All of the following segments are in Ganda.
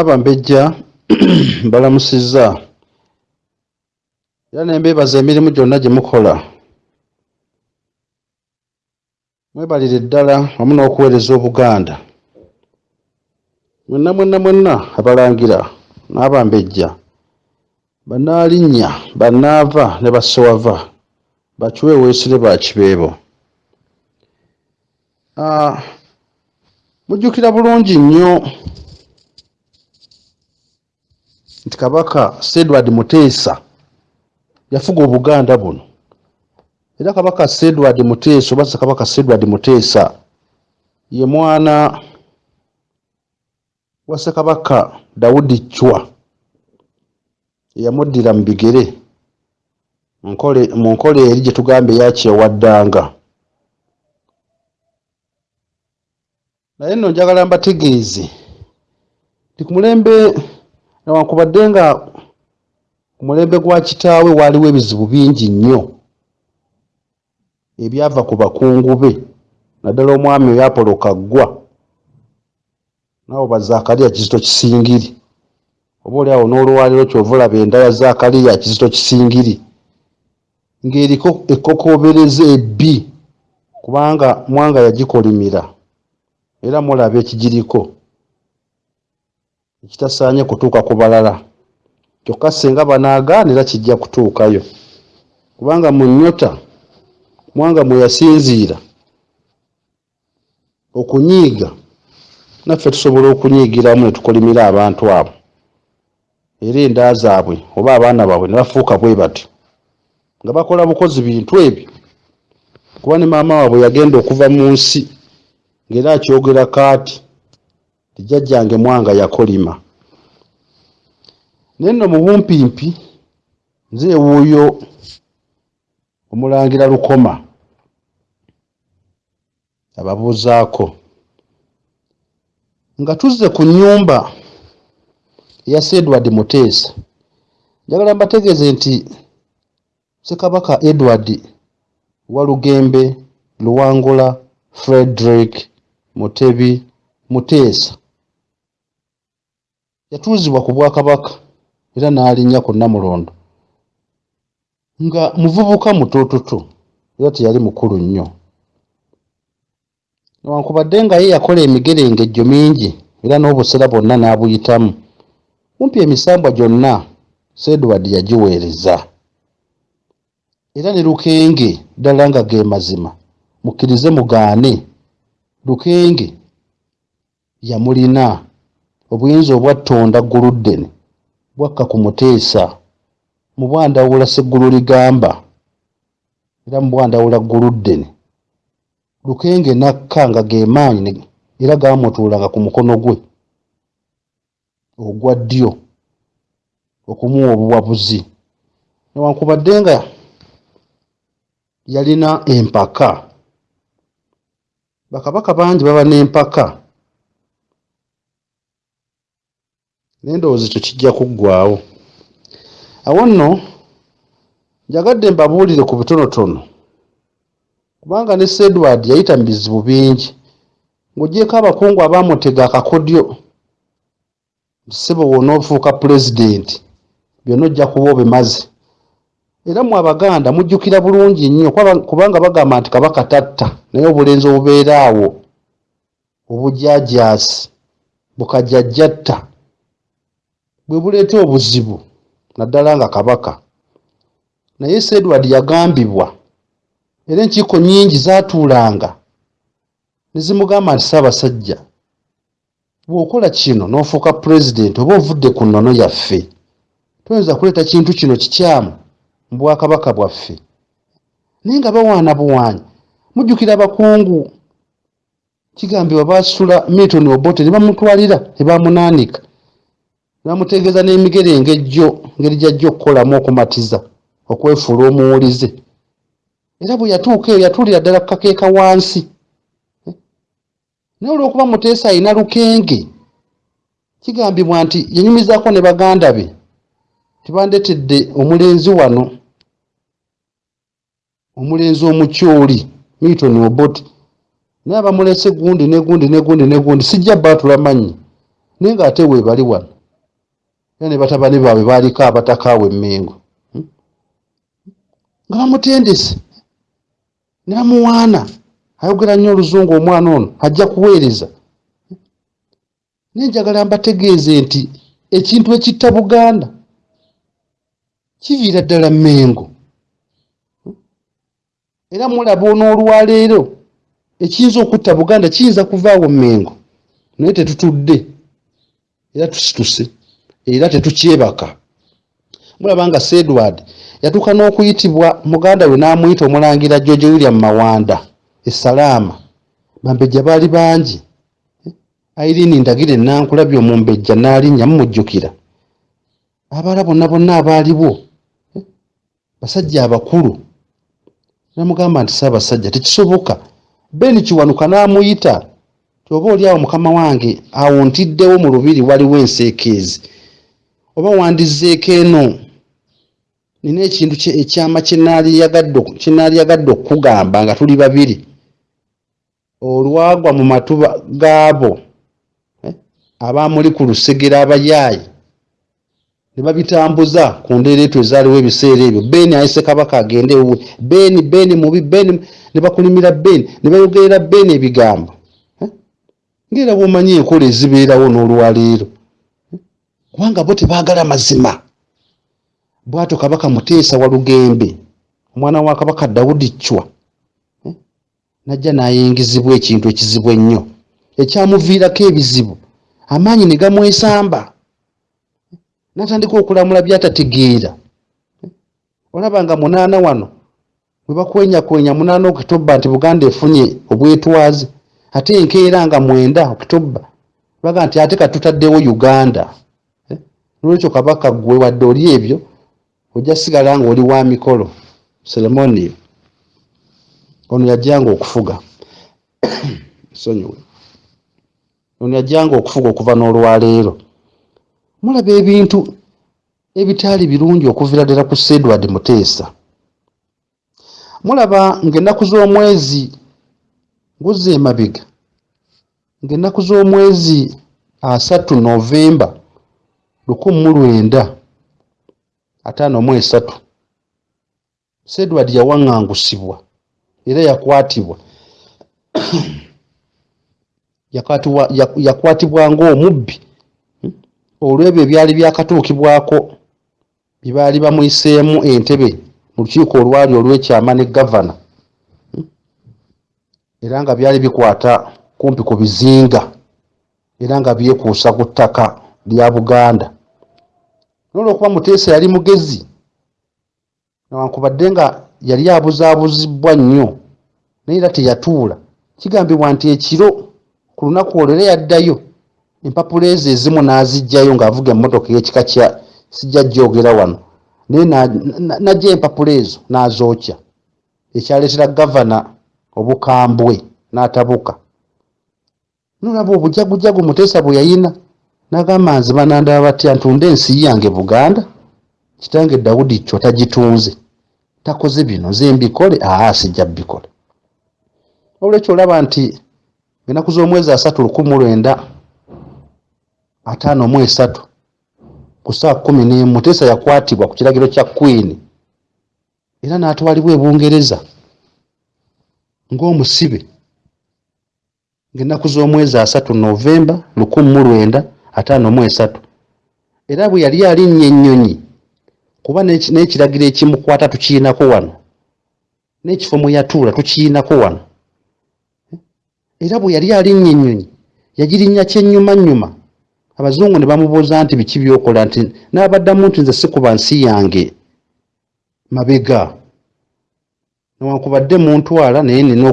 Abambejja mbalamusizza era ne mbeebaza emirimu gyonna gye mukola. Mwebalire ddala wamu n'okuweereza Obuganda. Mwenna mwenna mwenna Abalangira n'Abambejja Bannaalinnya Bannaava ne Bassewava Bakiweeweesire Bakibeebo mujjukira bulungi nnyo nti Kabaka Edward Muteesa yafuga Obuganda buno. Era Kabaka Edward Muteesa oba Ssekabaka Edward Muteesa ye mwana wa Ssekabaka Daudi Chwa eyamuddira mu bigere mu nkola eri gye tugamba eya kyewaddanga naye nno njagala mbategeeze nti ku mulembe newankubadde nga ku mulembe gwa kitaawe waaliwo ebizibu bingi nnyo. Ebyava ku bakungu be naddala omwami oyo Apolo Kaggwa. Naawe ba Zaakaliya Kizito Kisingiri. Oboolyawo n'olwaliro ky'ova olaba enda ya Zaakaliya Kizito Kisingiri. Ng'eriko ekkokoobereza ebbi kubanga Mwanga yagikolimira. Era mulaba ekigiriko ekitasaanye kutuuka ku balala. Kyokka singa banaagaanira kijja kutuukayo. Kubanga mu nnyota Mwanga mwe yasinziira okunyiiga naffe tusobola okunyiigiramu ne tukolimira abantu abo. Era enda zaabwe oba abaana baabwe ne bafuuka bwe batyo nga bakola bukozi bintu ebyo. Kuba ne maama waabwe yagenda okuva mu nsi ng'era akyogerako ati ti jjajjange Mwanga yakolima. Naye nno mu bumpimpi nze ewuuyo Omulangira Lukoma. Ababuuzaako. Nga tuzze ku nnyumba eya Edward Muteesa. Njagala mbategeeze nti Ssekabaka Edward Walugembe Luwangula Frederick Mutebi Muteesa yatuuzibwa ku Bwakabaka era n'alinnya ku Nnamulondo nga muvubuka mutoototo era teyali mukulu nnyo. Newankubadde nga ye yakola emigerengejjo mingi era n'obusera bwonna n'abuyitamu. Kumpi emisambwa gyonna Sir Edward yagiweereza. Era ne Lukenge ddala nga ge mazima mukkirize mugaane. Lukenge yamulina obuyinza obwa Ttonda Guluddene bwakka ku Muteesa mu Bwandawula Sseggulu ligamba era mu Bwandawula Guluddene Lukenge n'akka nga ge maanyi era gaamutuulanga ku mukono gwe ogwa ddyo okumuwa obuwabuzi. Newankubadde nga yalina empaka bakabaka bangi baba n'empaka naye ndowooza ekyo kijja kuggwaawo. Awo nno njagadde mbabuulire ku bitonotono kubanga ne Sir Edward yayita mu bizibu bingi ng'oggyeko abakungu abaamutega akakodyo ssebo w'onoofuuka pulezidenti byonna ojja kuba obimaze. Era mmwe Abaganda mujjukira bulungi nnyo kubanga bagamba nti Kabaka tatta naye obulenzi obubeera awo obujaajaasi bukajjajjatta bwe buleeta obuzibu naddala nga Kabaka. Naye Sir Edward yagambibwa era enkiiko nnyingi zaatuulanga ne zimugamba nti Ssaabasajja bw'okola kino n'ofuuka pulezidenti oba ovudde ku nnono yaffe toyinza kuleeta kintu kino kikyamu mu Bwakabaka bwaffe. Naye nga bawaana buwaanyi mujjukira abakungu. Kigambibwa baasitula Milton Obote ne bamutwalira ne bamunaanika ne bamutegeeza n'emigerengejjo ngeri gy'ajja okukolamu okumatiza okwefuula omuwulize. Era bwe yatuuka eyo yatuulira ddala ku kakeeka wansi. Naye olw'okuba Muteesa alina Lukenge kigambibwa nti yanyumizaako ne baganda be tibandeetedde omulenzi wano omulenzi omukyoli Milton Obote. Naye abamulese gundi ne gundi ne gundi ne gundi sijja baatula manyi naye ng'ate weebali wano era ne batabani baabwe baaliko abatakaawe emmengo. Hmm? nga bamutendese. Ne bamuwaana. Ayogera nnyo oluzungu omwana ono ajja kuweereza. Naye njagala mbategeeze nti ekintu ekitta buganda kiviira ddala mmengo era mulaba n'olwaleero ekiyinza okutta buganda kiyinza kuvaawo mmengo naye tetutudde. Era tusituse era tetukyebaka. Mulaba nga sedward yatuuka n'okuyitibwa muganda we n'amuyita omulangira george william mawanda esalaama bambejja baali bangi. Airini ndagire enankulabye omumbejja n'alinnya mumujjukira. Abaala bonna bonna abaaliwo basajja abakulu. Namugamba nti saabasajja tekisoboka. Beni kiwanuka n'amuyita tyoba oli awo mukama wange awo ntiddewo mu lubiri waliwo enseekeezi oba wandizeeko eno nina ekintu ekyama kyenaaliyagadde okukugamba nga tuli babiri olwagwa mu matuba gaabo eh, abamuli ku lusegera abayaayi ne babitambuza ku ndeereeto ezaaliwo ebiseera ebyo beeni ayise kabaka agende ewe beeni beeni mubi beeni ne bakulimira beeni ne bayogerera beeni ebigambo eh? ngaera bwomanyi enkola ezibeerawo n'olwaleero? Kubanga bo tebaagala mazima. Bwatyo kabaka muteesa wa lugembe omwana wa kabaka dawudi cwa najja n'ayingizibwa ekintu ekizibu ennyo. Ekyamuviirako ebizibu amaanyi ne gamwesamba. N'atandika okulamula byatategeera. Olaba nga munaana wano bwe bakwenyakwenya munaana okitoba nti buganda efunye obwetwaze ate enkeera nga mwenda okitoba baga nti ate katutaddewo uganda nolwekyo kabaka gwe wadde oli ebyo ojja sigala nga oli wa mikolo. Seremonio ono yajjanga okufuga. Sonyiwe. Ono yajjanga okufuga okuva n'olwaleero. Mulaba ebintu ebitaali birungi okuviira ddala ku sedward muteesa. Mulaba ng'ennaku z'omwezi nguzza emabega ng'ennaku z'omwezi asatu novemba lukumi mu lwenda ataano mu esatu. Sedward yawaŋŋangusibwa era yakwatibwa. Yakwatibwa ngaomubbi hmm? olwebyo ebyali byakatuukibwako byebaali bamuyiseemu entebe mu lukiiko olwali olwekyama ne gavana. Era nga byali bikwata kumpi ku bizinga era nga byekuusa ku ttaka lya buganda nolwokuba muteesa yali mugezi newankubadde nga yali abuzaabuzibwa nnyo naye era teyatuula. Kigambibwa nti ekiro ku lunaku olwo era yaddayo empapula ezo ezimu n'aziggyayo ng'avuga emmotoka ey'ekika kya sijja jjoogera wano. Naye najja empapula ezo n'azookya. Ekyaleetera gavana obukambwe n'atabuka. Nolaba obujagujagu muteesa bwe yayina n'agamba nze banandaba batya ntunde ensi yange buganda kitange dawudi kyo tagitunze takoze bino ze mbikole aa sijja bikola olwekyo olaba nti enaku z'omwezi asatu lukumi lwenda ataano mu esatu ku saa kumi n'emu teesa yakwatibwa ku kiragiro kya queen. Era n'atwalibwa ebungereza ng'omusibe. Ng'ennaku z'omwezi asatu novemba lukumi mu lwenda ataano mu esatu. Era bwe yali alinnya ennyonyi kuba n'ekiragiro ekimukwata tukiinako wano n'ekifo mwe yatuula tukiinako wano. Era bwe yali alinnya ennyonyi yagirinnya kyennyumanyuma. Abazungu ne bamubuuza nti biki byokola? Nti n'abaddamu nti nze sikuba nsi yange. Mabega newankubadde muntwala naye nina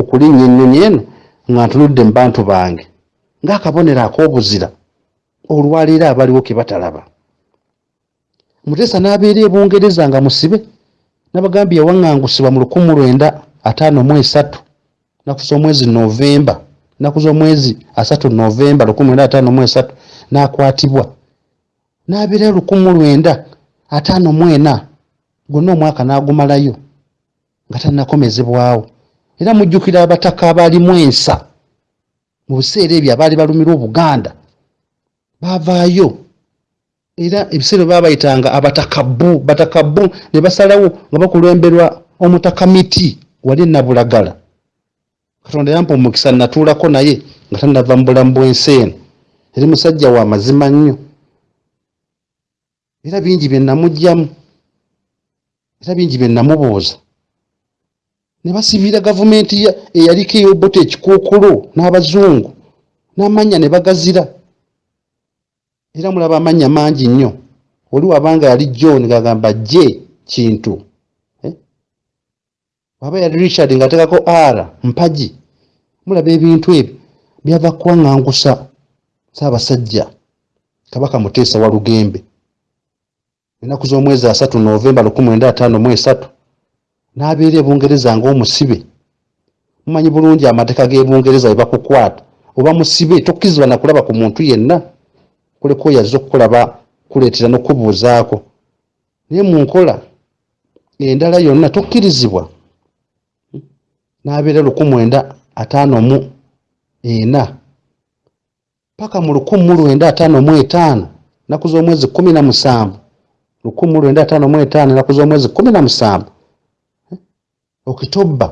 okulinnya ennyonyi eno nga ntunudde mu bantu bange ng'akabonero ak'obuzira olwaleero abaliwo ke batalaba. Muteesa n'abeera ebungereza nga musibe nabagambye yawaŋŋangusibwa mu lukumi lwenda ataano mu esatu naku z'omwezi novemba naku z'omwezi asatu novemba lukumi lwenda ataano mu esatu n'akwatibwa. N'abeerayo lukumi lwenda ataano mu ena gwonna omwaka n'agumalayo nga tannakomezebwawo. Era mujjukira abataka abaalimu ensa mu biseera ebyo abaali balumira obuganda baavaayo. Era ebiseera baba bayitanga abatakabu batakabu ne basalawo nga bakulemberwa omutakamiti wali nabulagala. Katonda yampa omukisa natuulako naye nga tanava mu bulamu bwensi eno. Eri musajja wa mazima nnyo. Era bingi bye namugjamu era bingi bye namubuuza ne basiibira gavumenti eyaliko eyobota ekikookolo n'abazungu n'amannya ne bagazira. Era mulaba amannya mangi nnyo. Oli wabanga yali john ngagamba je kintu. Eh? Waba yali richard ngaatekako r mpagi. Mulaba ebintu ebyo byava kuwaŋŋangusa saabasajja kabaka muteesa wa lugembe. Ennaku z'omwezi asatu novemba 1953 n'abeera e bungereza ng'omusibe. Mumanyi bulungi amateeka g'e bungereza bwe bakukwata. Oba musibe tokkirizibwa nakulaba ku muntu yenna. Kuleka oyazze okukulaba kuleetera n'okubuuzaako. Naye mu nkola endala yonna tokkirizibwa. N'abeera lukumu enda ataano mu ena. Paka mu lukumu mu lwenda ataano mu etaano ennaku z'omwezi kkumi na musanvu. Lukumu mu lwenda ataano mu etaano ennaku z'omwezi kkumi na musanvu. Okitobba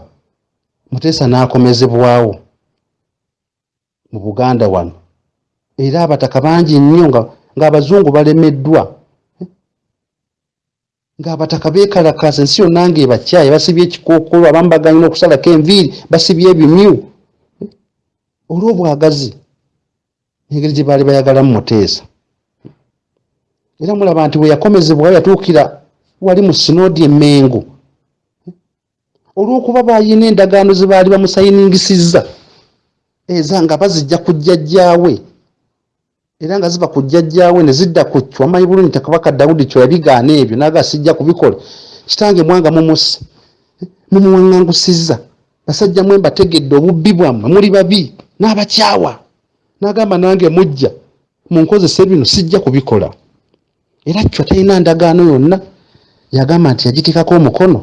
muteesa n'akomezebwawo mu buganda wano. Era abataka bangi nnyo ng'abazungu balemeddwa ng'abataka beekalakaasa ensi yonna ng'ebakyaye basibye ekikookolo abamu baganyina okusalako enviiri basibye ebimyu olw'obwagazi engeri gye baali bayagalamu muteesa era mulaba nti bwe yakomezebwayo yatuukira wali mu sinoodi emengo olw'okuba baayina endagaano ze baali bamusayiningisizza eza nga bazijja ku jjajjaawe. Era nga ziva ku jjajjaawe ne zidda ku kyo wamanyi bulungi takabaka dawudi kyo yabigaana ebyo naga sijja kubikola. Kitange mwanga mumusse mumuwaŋŋangusizza basajja mwe mbategedde obubbi bwammwe muli babi n'abakyawa. N'agamba nange mujja munkozese bino sijja kubikola. Era kyo talina ndagaano yonna. Yagamba nti yagitikako omukono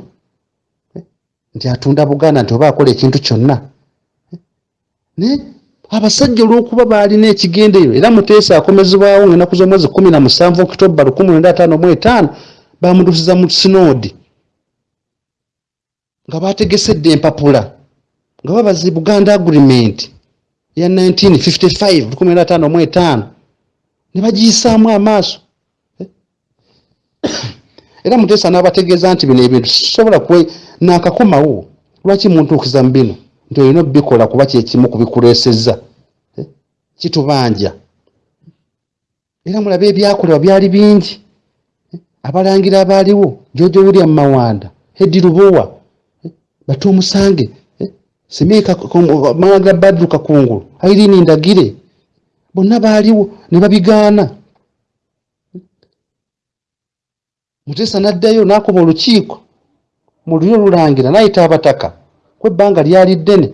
nti atunda buganda nti oba akola ekintu kyonna. Naye abasajja olw'okuba baalina ekigendeero era muteesa akomezebwawo ngaenaku z'omwezi kumi na musanvu okitoba lukumi lwenda ataano mu etaano bamutusiza mu sinoodi nga bategesedde empapula nga babazi buganda agreement ya 1955 lukumi lwenda ataano mu etaano ne bagiyisaamu amaaso. Era muteesa n'abategeeza nti bino ebintu sisobola kwe naakakomawo lwaki muntuukiza mu bino? Nti olina obikola kuba kyekimu kubikuleesezza eh? kitubanja. Era mulabe ebyakolebwa byali bingi. Abalangira abaaliwo jojo william mawanda hedi lubowa batu omusange simiika malangira badru kakungulu airini ndagire bonna baaliwo ne babigaana. Muteesa n'addayo n'akuba olukiiko mu luli olulangira n'ayita abataka. Kwebbanga lyali ddene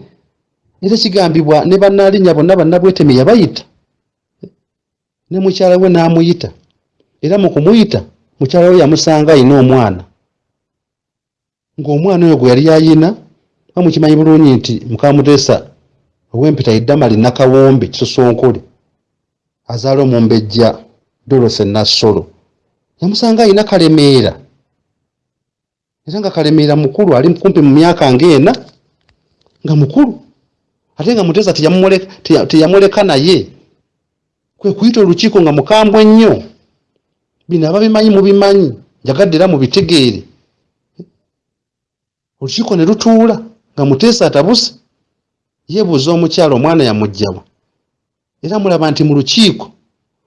era kigambibwa ne bannaalinya bonna bannabwetemi yabayita. Ne mukyala we n'amuyita era mu kumuyita mukyala we yamusanga ayina omwana. Ng'omwana oyo gwe yali ayina bamukimanyi bulungi nti mukamuteesa ow'empita iddamali nakawombe kisosonkole azaala omumbejja dolose nassolo. Yamusanga ayina kalemeera era nga kalemeera mukulu ali kumpi mu myaka ngaena nga mukulu. Ate nga muteesa teyamuleka naye. Kwe kuyita olukiiko nga mukambwe ennyo bino ababimanyi mubimanyi njagadde era mubitegeere. Olukiiko ne lutuula nga muteesa atabuse yeebuuza omukyalo omwana yamugjawa era mulaba nti mu lukiiko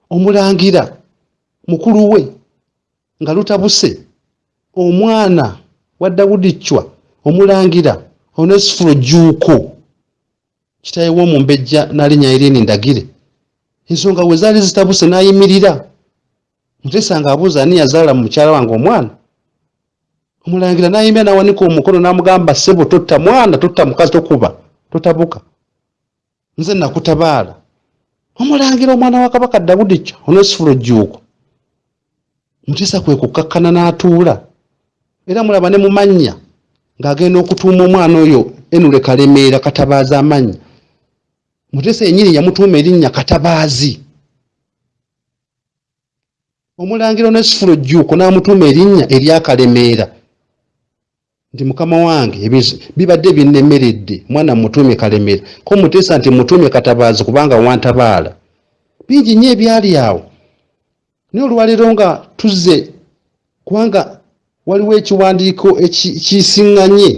omulangira mukulu we nga lutabuse omwana wa dawudi cwa omulangira onesifuro juuko. Kitaye w'omumbejja n'alinnya irini ndagire. Ensonga we zaali zitabuse n'ayimirira. Mutesa nga abuuza ani yazaala mu mukyala wange omwana. Omulangira n'ayimbira n'awanika omukono n'amugamba ssebo totta mwana totta mukazi tokuba totabuka. Nze nakutabaala. Omulangira omwana wa kabaka dawudi cwa onesifuro juuko. Mutesa kwe kukkakkana n'atuula era mulaba ne mumannya ng'agenda okutuuma omwana oyo enule kalemeera katabaazi amannya mutesa enyini yamutuuma erinnya katabaazi. Omulangiro nesifulo jjuuko n'amutuuma erinnya eryakalemeera nti mukama wange bibadde binnemeredde mwana mutuume kalemeera ko muteesa nti mutuume katabaazi kubanga wantabaala. Bingi nnyo ebyali awo. Naye olwaleero nga tuzze kubanga waliwo ekiwandiiko kisiŋŋanye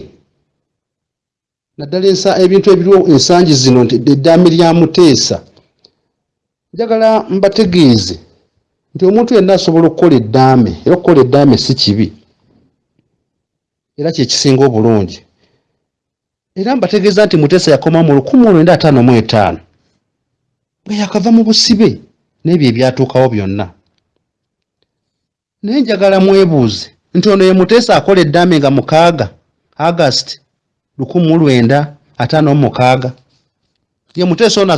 naddala ebintu ebiriwo ensangi zino nti eddaami lya muteesa njagala mbategeeze nti omuntu yenna asobola okukola eddaame era okukola eddaame si kibi era kyekisinga obulungi. Era mbategeeza nti muteesa yakoma mu lukumi olwenda ataano mu etaano nga yakava mu busibe n'ebyo ebyatuukawo byonna. Naye njagala mwebuuze nti ono ye muteesa akola eddaame nga mukaaga august lukumi mu lwenda ataano mu mukaaga. Ye muteesa ono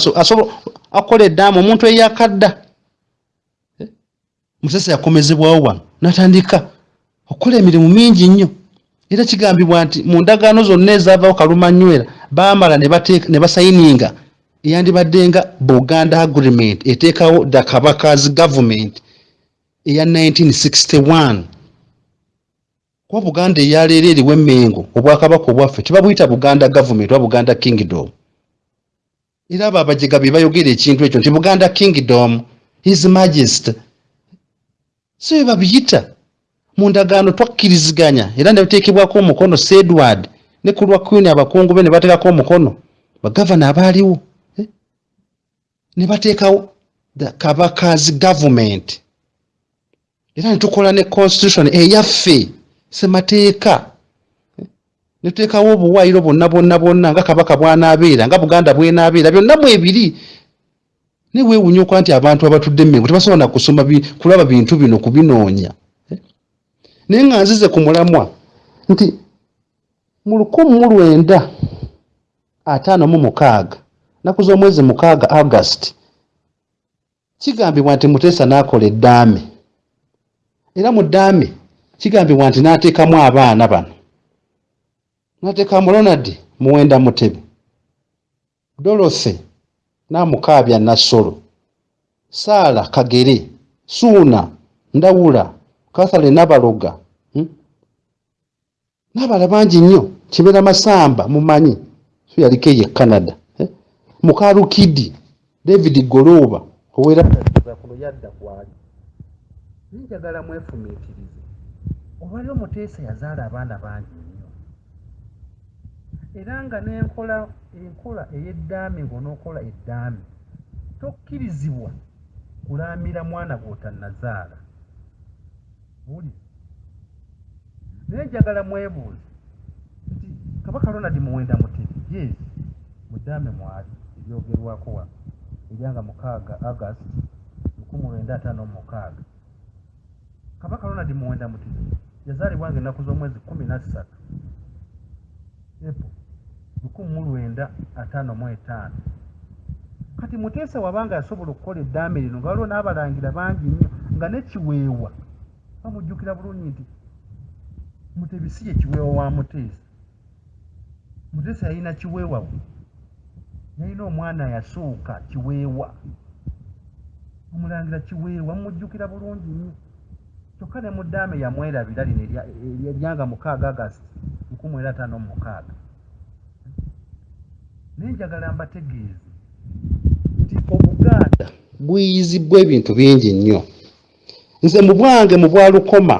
akola eddaame omuntu eyakadda. Eh? muteesa yakomezebwawo wano natandika. Okukola emirimu mingi nnyo. Era kigambibwa nti mu ndagaano zonna ezaavawo kalumanywera baamala ne basayininga eyandibadde nga buganda agreement eteekawo the kabakazi government eya 1961 kuba buganda eyaleero eriwo emmengo obwakabaka obwaffe tebabuyita buganda government oba buganda kingdom. Era abo abajega be bayogera ekintu ekyo nti buganda kingdom his majesty so bwe babiyita. Mu ndagaano twakkiriziganya era ne bateekebwako omukono sedward ne ku lwa queen abakungu be ne bateekako omukono bagavana abaaliwo eh? ne bateekawo kabakazi government. Era ne tukola ne constitution eyaffe semateeka. Ne tuteekawo obuwaayiro bwonna bwonna bwonna nga kabaka bwanaabeera nga buganda bwenaabeera byonna mu ebiri ne weewunya okuba nti abantu abatudde emmengo tebasobola nakusoma kulaba bintu bino kubinoonya. Naye nga nzize ku mulamwa nti mu lukumi mu lwenda ataano mu mukaaga naku z'omwezi mukaaga august kigambibwa nti muteesa n'akola eddaame. Era mu ddaame kigambibwa nti n'ateekamu abaana bano n'ateekamu ronald muwenda mutebe dorothy n'amukaabya nassolo saala kagere suuna ndawula kathale nabaloga hmm? nabala bangi nnyo kibera masamba mumanyi so yaliko eyo e canada eh? mukalukidi david goloba owerakuno yadda kwali njagala mwefumiitirize obalio muteesa yazaala abaana bangi nnyo. Era nga nenkola enkola ey'eddaami ngaonookola eddaami tokkirizibwa kulaamira mwana gw'otannazaala. Buli naye njagala mwebuuze nti kabaka ronald muwenda mutebi yes mudaame mwali ebyogerwako wano eryanga mukaaga ataano mumukaaga kabaka ronald muwenda mutebi yazaalibwanga ennaku z'omwezi kumi nassatu epo lukumi mu lwenda ataano mu etaano. Kati muteesa wabanga yasobola okukola eddaame lino nga waliwo n'abalangira bangi nnyo nga nekiweewa bamujjukira bulungi nti mutebisi ye kiweewa wa muteesa muteesa yalina kiweewa bwe yalina omwana yasooka kiweewa. Omulangira kiweewa mumujjukira bulungi nnyo kyokka ne muddaame yamwerabira lino eryanga mukaaga agasiti nkumu era ataano mumukaaga naye njagala mbategeeze nti obuganda buyizibwa ebintu bingi nnyo. Nze mu bwange mu bwalukoma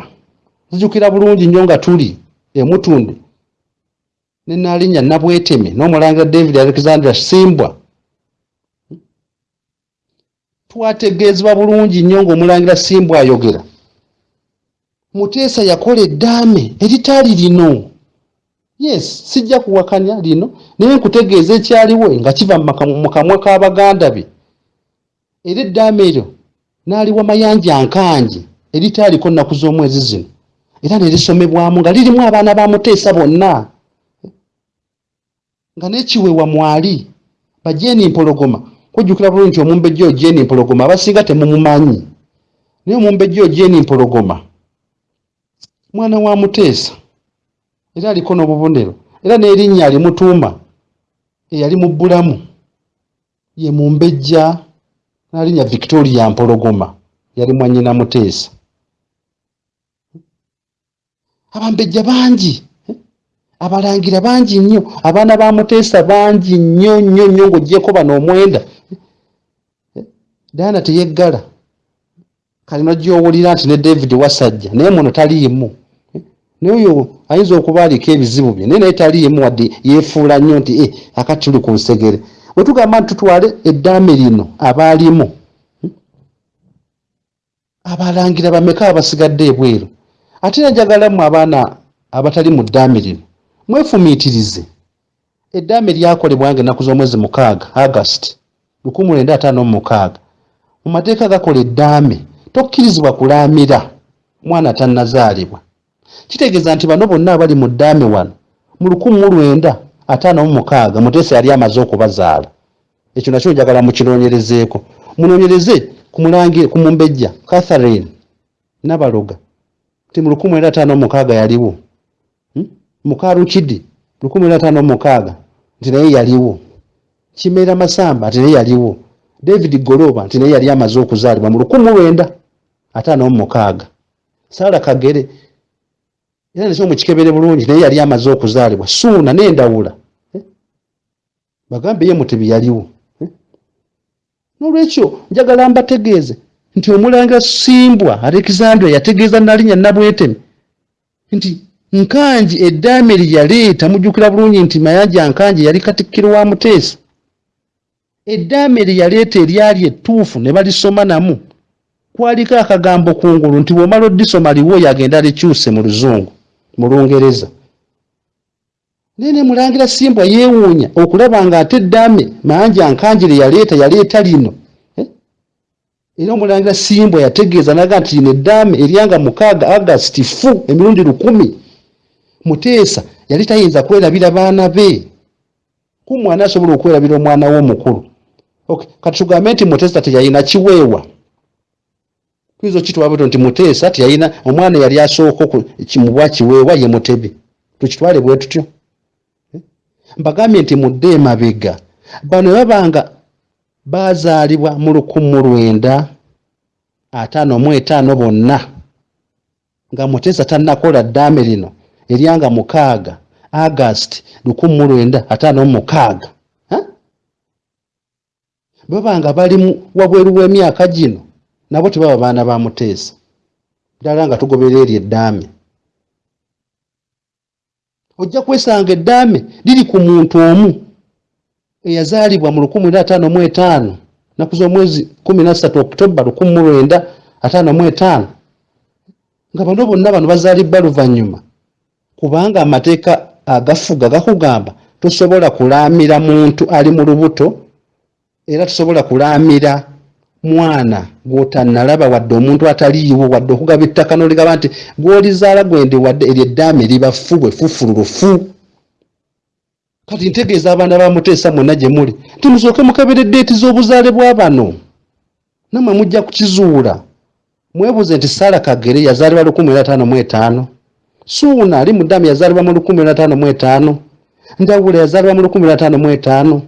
zijukira bulungi nnyo nga tuli emutunde nenaalinya nabweteme n'omulangira david alexander simbwa. Twategeezebwa bulungi nnyo ng'omulangira simbwa ayogera muteesa yakola eddaame eritaali lino. Yes sijja kuwakanya lino naye nkutegeeza ekyaliwo nga kiva mu kamwa k'abaganda be. Era eddaame eryo n'aliwa mayanja nkangi eritaaliko nnaku z'omwezi zino. Era nerisomebwamu nga lirimu abaana ba muteesa bonna. Nga nekiweewa mwali bajeeni mpologoma kujjukira bulungi nti omumbejja ojeeni mpologoma abasinga temumumanyi naye omumbejja ojeeni mpologoma mwana wa muteesa era aliko n'obubonero. Era n'erinnya alimutuuma eyali mu bbulamu. Ye mumbejja n'alinnya victoria mpologoma yali mwanyina muteesa abambejja bangi abalangira bangi nnyo. Abaana ba muteesa bangi nnyo nnyo nnyo ng'ogyeko bano omwenda. Daana teyeggala kalino gyowulira nti ne david wasajja naye muno taliimu. Naye oyo ayinza okuba aliko ebizibu bye naye naye taliimu wadde yeefuula nnyo nti e akati tuli ku nsegere. Bwe tugamba nti tutwale eddaame lino abaalimu abalangira bameka abasigadde ebweru? Ate najagalamu abaana abatali mu ddaame lino mwefumiitirize. Eddaame lyakolebwanga ennaku z'omwezi mukaaga mu mukaaga. Mu mateeka gakola eddaame tokkirizibwa kulaamira mwana tannazaalibwa. Kitegeeza nti bano bonna abali mu ddaame wano mu lukumi mu lwenda ataano mu mukaaga muteesa yali amaze okubazaala. Ekyo nakyo njagala mukinoonyerezeeko munoonyereze ku mumbejja catherine nabaloga. Nti mu lukumi lwenda ataano mu mukaaga yaliwo. Hmm? mukalukidi lukumi lwenda ataano mu mukaaga nti naye yaliwo. Kimeera masamba nti naye yaliwo. David goloba nti naye yali amaze okuzaalibwa. Mu lukumi lwenda ataano mu mukaaga. Saala kagere era nakyo mukikebere bulungi naye yali amaze okuzaalibwa suuna n'endawula. Eh? bagambe ye mutebi yaliwo. Eh? n'olwekyo njagala mbategeeze nti omulanga simbwa alexandria yategeeza nalinnya nabwetemi nti nkanji eddaame lye yaleeta mujjukira bulungi nti mayanja nkanji yali katikkiro wa muteesa. Eddaame lye yaleeta eryali ettuufu ne balisoma namu kwaliko akagambo kungulu nti bw'omala oddisoma liwooyo agenda likyuse mu luzungu mu lungereza. Naye ne mulangira simbwa yeewuunya okulaba nga ate eddaame mayanja nkanjire yaleeta yaleeta lino. Eh? era omulangira simbwa yategeeza naga nti lino eddaame eryanga mukaaga agasiti fu emirundi lukumi. Muteesa yali tayinza kwerabira baana be. Kumwana asobola okwerabira omwana we omukulu. Kati tugambe nti muteesa teyalina kiweewa tuyinza okitwala bweto nti muteesa teyalina omwana yali asooka kimubwa kiweewa ye mutebi tukitwale bwe tutyo. Eh? mbagambye nti mudde emabega. Bano babanga bazaalibwa mu lukumu lwenda ataano mu etaano bonna. Nga muteesa tannakola ddaame lino eryanga mukaaga agasti lukumu mu lwenda ataano mu mukaaga. Babanga bali wabweru w'emyaka gino nabo tebaba baana ba muteesa. Ddala nga tugobera eri eddaame. Ojja kwesanga eddaame liri ku muntu omu eyazaalibwa mu lukumi na ataano mu etaano naku z'omwezi kumi na ssatu okitoba lukumi mu lwenda ataano mu etaano. Nga bano bonna bano bazaalibwa luvannyuma kubanga amateeka agafuga gakugamba tosobola kulaamira muntu ali mu lubuto era tosobola kulaamira mwana gw'otannalaba wadde omuntu ataliiwo wadde okugaba ettaka noligaba nti gwolizaala gwende wadde eryo eddaame libafu bwe fufululufu kati ntegeeza abaana bamuteesa mwena gye muli nti musooke mukebera eddeeti z'obuzaale bwa bano. Namwe mujja kukizuula. Mwebuuze nti saala kagere yazaalibwa 15 suuna ali mu ddaame yazaalibwa mu 15 ndawula yazaalibwa mu 15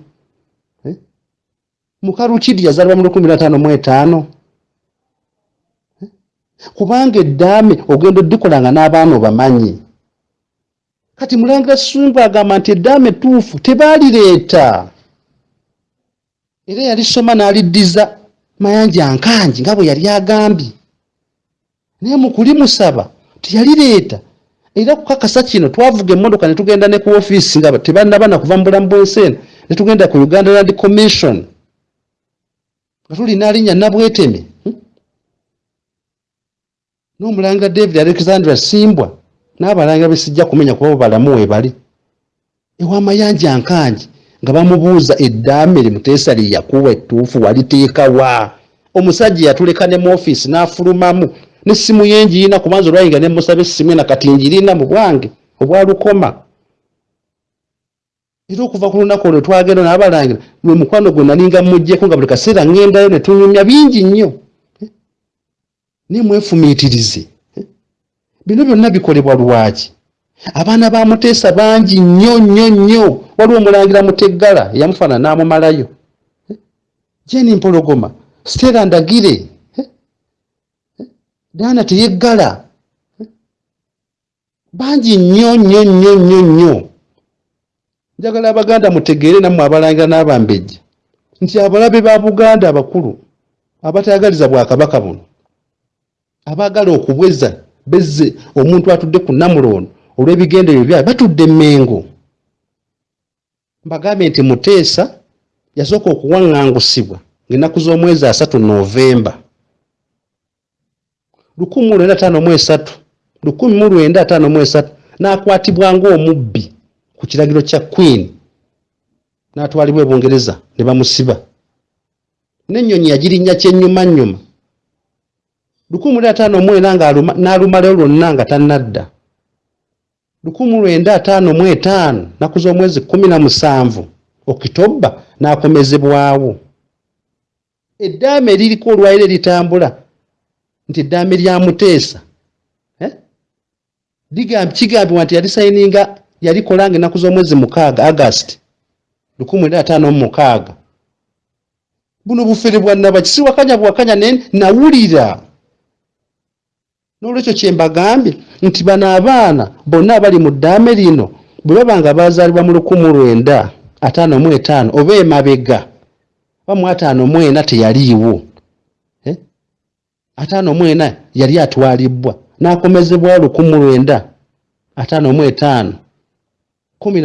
mukarukidi yazalibwa mu lukumi nataano mu etaano. Eh? Kubanga eddaame ogenda oddikolanga n'abaana obamanyi. Kati mulangira sungu agamba nti eddaame ettuufu tebaalireeta era yalisoma n'aliddiza mayanja nkangi nga bwe yali agambye. Naye mukulimusaba teyalireeta era kukakasa kino twavuga emmotoka ne tugenda ne ku ofiisi nga tebanaba na kuva mu bulamu bw'ensi eno ne tugenda ku uganda land commission. Nga tulina alinnya nabweteme hmm? n'omulangira david alexandra simbwa n'abalangira besijja kumenya kuba balamu we bali. Ewamayanja nkangi nga bamubuuza eddaame limuteesa lye yakuwa ettuufu waliteekawa. Omusajja yatuleka ne mu ofiisi n'afulumamu n'essimu ye ngiina kubanza olwayinga ne musaba essimu ena kati njirina mu bwange obwalukoma era okuva ku lunaku olwo twagenda nabalangira lwe mukwano gwe nalinga mujjeko nga buli kaseera ŋŋendayo ne tunyumya bingi nnyo. Naye mwefumiitirize. Bino byonna bikolebwa lwaki? Abaana ba muteesa bangi nnyo nnyo nnyo. Waliwo omulangira muteggala eyamufaana n'amumalayo. Jeni mpologoma siteera ndagire. Daana teyeggala. Bangi nnyo nnyo nnyo nnyo nnyo njagala abaganda mutegeere nammwe abalangira n'abambejja nti abalabe ba buganda abakulu abatayagaliza bwakabaka buno. Abaagala okubweza bezze omuntu atudde ku namulondo olw'ebigendererwa byabe batudde emmengo. Mbagambye nti muteesa yasooka okuwaŋŋangusibwa ng'ennaku z'omwezi asatu novemba lukumi mu lwenda ataano mu esatu lukumi mu lwenda ataano mu esatu n'akwatibwa ng'omubbi ku kiragiro kya queen n'atwalibwa ebungereza ne bamusiba. N'ennyonyi yagirinnya kyennyuma nnyuma. Lukumi mu lwenda ataano mu ena n'alumalayo lwonna nga tannadda. Lukumi mu lwenda ataano mu etaano nnaku z'omwezi kumi na musanvu okitobba n'akomezebwawo. Eddaame eririko olwaliro eritambula nti eddaame lya muteesa eh? kigambibwa nti yalisayininga yalikolanga ennaku z'omwezi mukaaga august lukumi mwenda ataano mu mukaaga. Buno bufere bwannaba kisiwakanya bwakanya ne nawulira. N'olwekyo kye mbagambye nti bano abaana bonna abali mu ddaame lino bwe baba nga baazaalibwa mu lukumi lwenda ataano mu etaano oba emabega ba mu ataano mu ena teyaliiwo eh? ataano mu ena yali atwalibbwa n'akomezebwawo lukumi lwenda ataano mu etaano